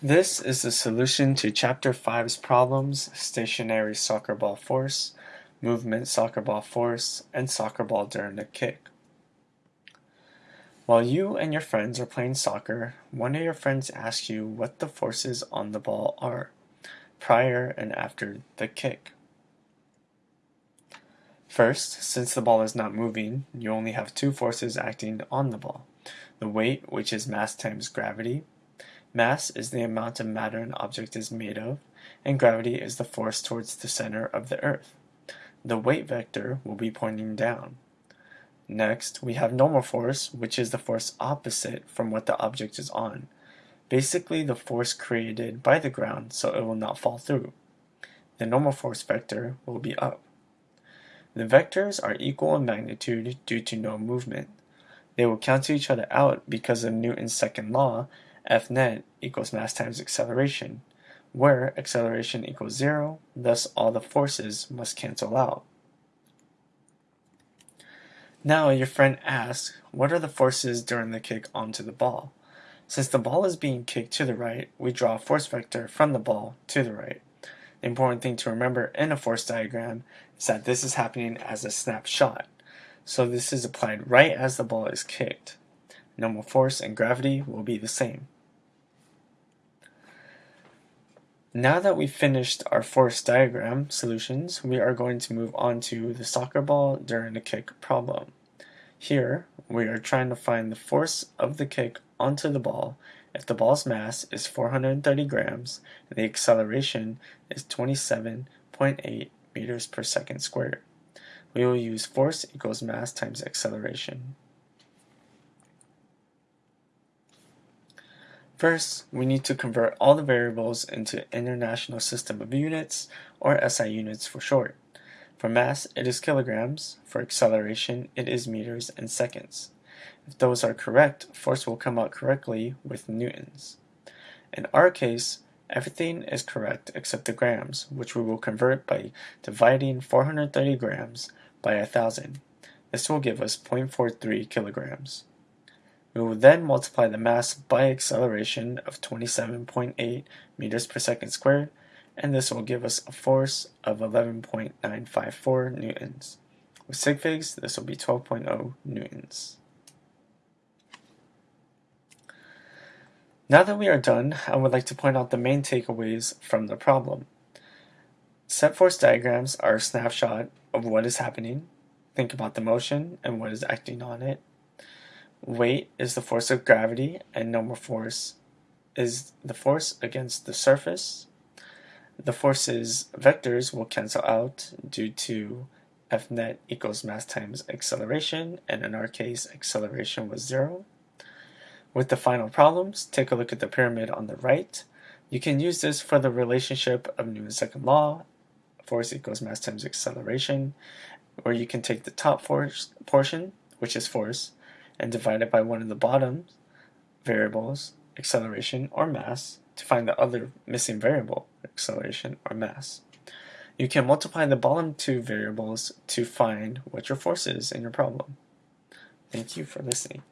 This is the solution to Chapter 5's problems, stationary soccer ball force, movement soccer ball force, and soccer ball during a kick. While you and your friends are playing soccer, one of your friends asks you what the forces on the ball are, prior and after the kick. First, since the ball is not moving, you only have two forces acting on the ball. The weight, which is mass times gravity, Mass is the amount of matter an object is made of, and gravity is the force towards the center of the earth. The weight vector will be pointing down. Next, we have normal force, which is the force opposite from what the object is on. Basically the force created by the ground so it will not fall through. The normal force vector will be up. The vectors are equal in magnitude due to no movement. They will cancel each other out because of Newton's second law F net equals mass times acceleration, where acceleration equals zero, thus all the forces must cancel out. Now your friend asks, what are the forces during the kick onto the ball? Since the ball is being kicked to the right, we draw a force vector from the ball to the right. The important thing to remember in a force diagram is that this is happening as a snapshot. So this is applied right as the ball is kicked. Normal force and gravity will be the same. Now that we've finished our force diagram solutions, we are going to move on to the soccer ball during a kick problem. Here, we are trying to find the force of the kick onto the ball if the ball's mass is 430 grams and the acceleration is 27.8 meters per second squared. We will use force equals mass times acceleration. First, we need to convert all the variables into International System of Units, or SI units for short. For mass, it is kilograms. For acceleration, it is meters and seconds. If those are correct, force will come out correctly with newtons. In our case, everything is correct except the grams, which we will convert by dividing 430 grams by 1000. This will give us 0.43 kilograms. We will then multiply the mass by acceleration of 27.8 meters per second squared, and this will give us a force of 11.954 newtons. With sig figs, this will be 12.0 newtons. Now that we are done, I would like to point out the main takeaways from the problem. Set force diagrams are a snapshot of what is happening. Think about the motion and what is acting on it. Weight is the force of gravity and normal force is the force against the surface. The forces vectors will cancel out due to F net equals mass times acceleration, and in our case, acceleration was zero. With the final problems, take a look at the pyramid on the right. You can use this for the relationship of Newton's second law, force equals mass times acceleration, where you can take the top force portion, which is force, and divide it by one of the bottom variables, acceleration or mass, to find the other missing variable, acceleration or mass. You can multiply the bottom two variables to find what your force is in your problem. Thank you for listening.